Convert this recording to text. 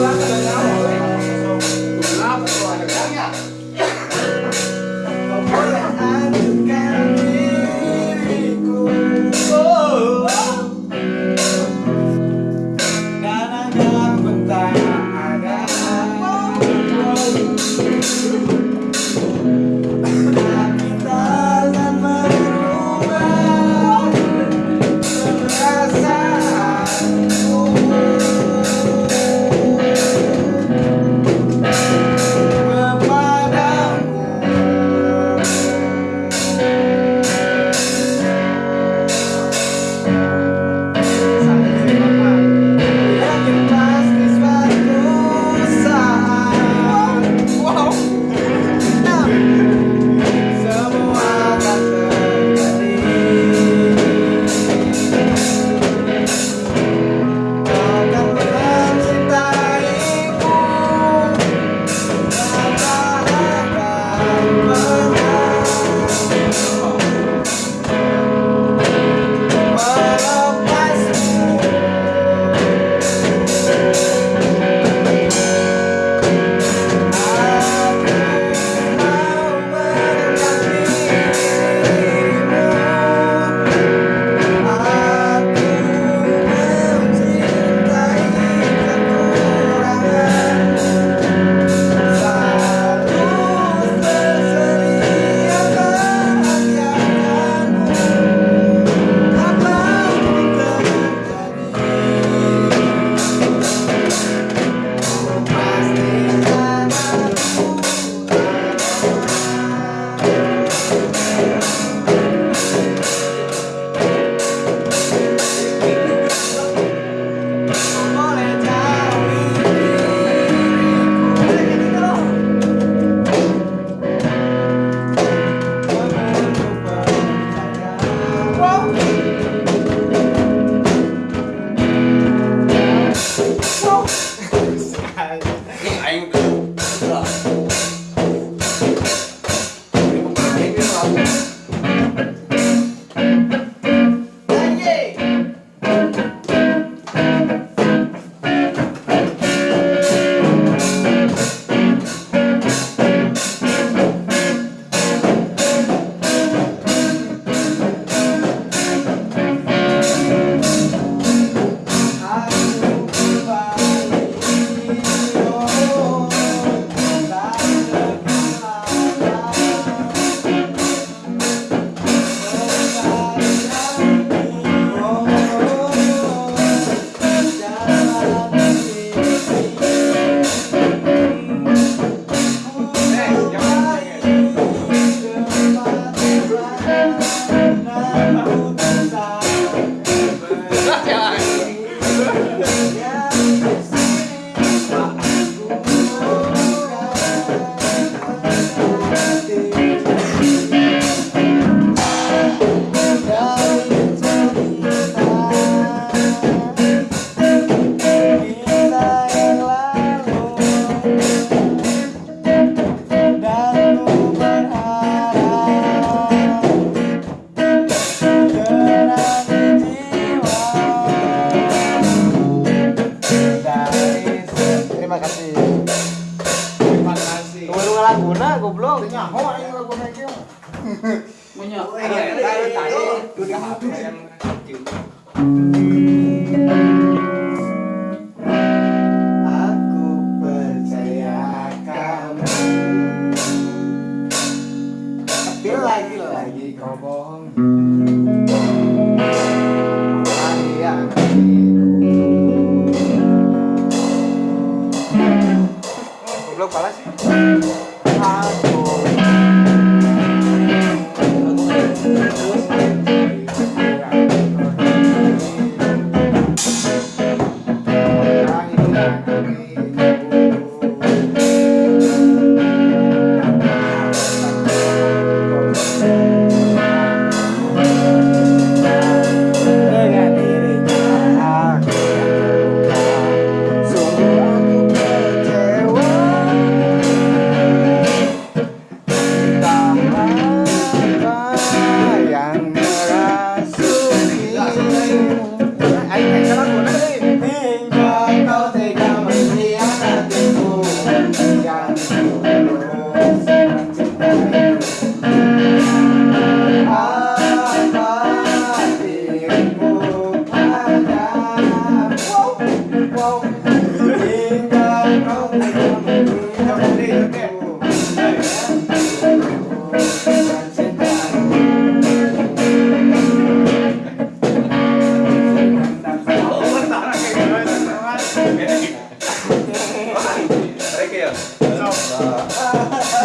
Gracias. laguna goblok. Nyaho aing laguna ieu. Aku percaya kamu. Tapi lagi-lagi kau bohong. goblok pala sih. Ciao. Ciao.